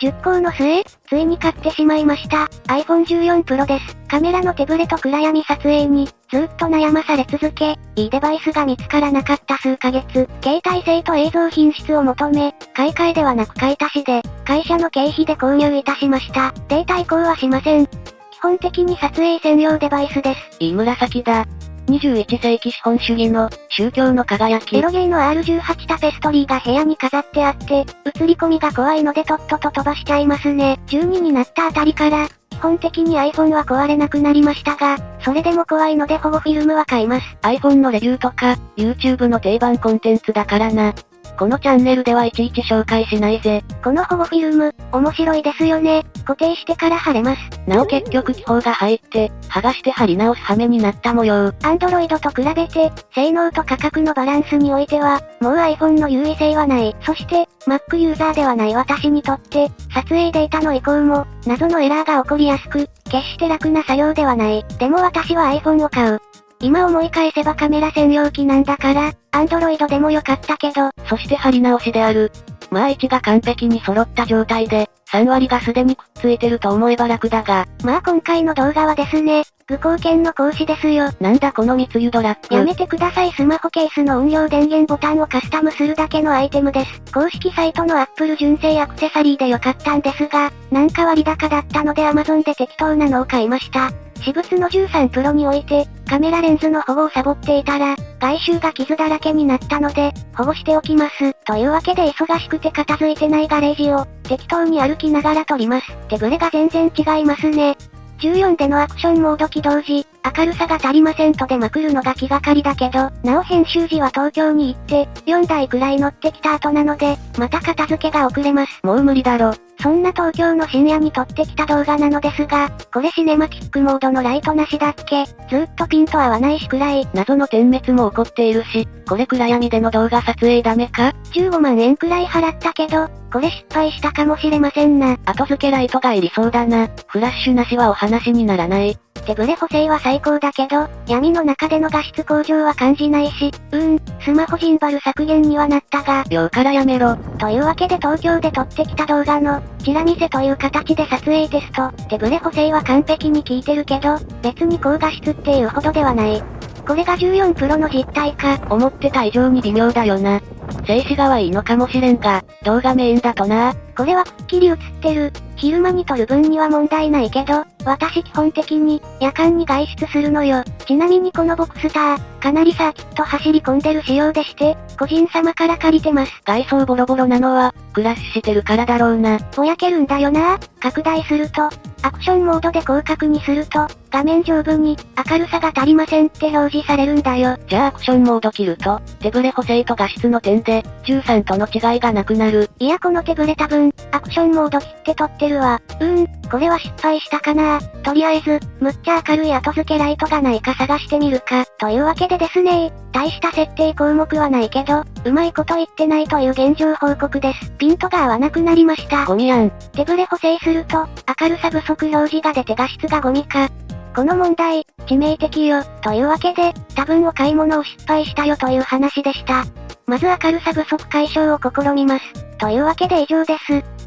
10校の末、ついに買ってしまいました。iPhone 14 Pro です。カメラの手ブレと暗闇撮影に、ずっと悩まされ続け、いいデバイスが見つからなかった数ヶ月、携帯性と映像品質を求め、買い替えではなく買い足しで、会社の経費で購入いたしました。データ移行はしません。基本的に撮影専用デバイスです。いい紫だ。21世紀資本主義の宗教の輝き。エロゲーの R18 タペストリーが部屋に飾ってあって、映り込みが怖いのでとっとと飛ばしちゃいますね。12になったあたりから、基本的に iPhone は壊れなくなりましたが、それでも怖いので保護フィルムは買います。iPhone のレビューとか、YouTube の定番コンテンツだからな。このチャンネルではいちいち紹介しないぜ。この保護フィルム、面白いですよね。固定してから貼れます。なお結局気泡が入って、剥がして貼り直す羽目になった模様。Android と比べて、性能と価格のバランスにおいては、もう iPhone の優位性はない。そして、Mac ユーザーではない私にとって、撮影データの移行も、謎のエラーが起こりやすく、決して楽な作業ではない。でも私は iPhone を買う。今思い返せばカメラ専用機なんだから、アンドロイドでもよかったけど、そして貼り直しである。まあ位置が完璧に揃った状態で、3割がすでにくっついてると思えば楽だが。まあ今回の動画はですね、無貢献の講師ですよ。なんだこの密輸ドラッグ。やめてくださいスマホケースの音量電源ボタンをカスタムするだけのアイテムです。公式サイトの Apple 純正アクセサリーでよかったんですが、なんか割高だったので Amazon で適当なのを買いました。私物の13プロにおいて、カメラレンズの保護をサボっていたら、外周が傷だらけになったので、保護しておきます。というわけで忙しくて片付いてないガレージを、適当に歩きながら撮ります。手ぶれが全然違いますね。14でのアクションモード起動時、明るさが足りませんと出まくるのが気がかりだけど、なお編集時は東京に行って、4台くらい乗ってきた後なので、また片付けが遅れます。もう無理だろ。そんな東京の深夜に撮ってきた動画なのですが、これシネマティックモードのライトなしだっけ？ずっとピント合わないしくらい。謎の点滅も起こっているし、これ暗闇での動画撮影ダメか ?15 万円くらい払ったけど、これ失敗したかもしれませんな。後付けライトがいりそうだな。フラッシュなしはお話にならない。手ブレ補正は最高だけど、闇の中での画質向上は感じないし、うーん、スマホジンバル削減にはなったが、秒からやめろ。というわけで東京で撮ってきた動画の、チラ見せという形で撮影テスト、手ブレ補正は完璧に効いてるけど、別に高画質っていうほどではない。これが14プロの実態か。思ってた以上に微妙だよな。静止画はいいのかもしれんが、動画メインだとな。これはくっきり映ってる。昼間に撮る分には問題ないけど、私基本的に、夜間に外出するのよ。ちなみにこのボクスター、かなりサーキット走り込んでる仕様でして、個人様から借りてます。外装ボロボロなのは、クラッシュしてるからだろうな。ぼやけるんだよな。拡大すると、アクションモードで広角にすると、画面上部に、明るさが足りませんって表示されるんだよ。じゃあアクションモード切ると、手ブレ補正と画質の点で、13との違いがなくなる。いやこの手ブレ多分、アクションモード切って撮ってるわ。うーん、これは失敗したかなとりあえず、むっちゃ明るい後付けライトがないか探してみるか。というわけでですね大した設定項目はないけど、うまいこと言ってないという現状報告です。ピントが合わなくなりました。ゴミやん。手ブレ補正すると、明るさ不足表示が出て画質がゴミか。この問題、致命的よ。というわけで、多分お買い物を失敗したよという話でした。まず明るさ不足解消を試みます。というわけで以上です。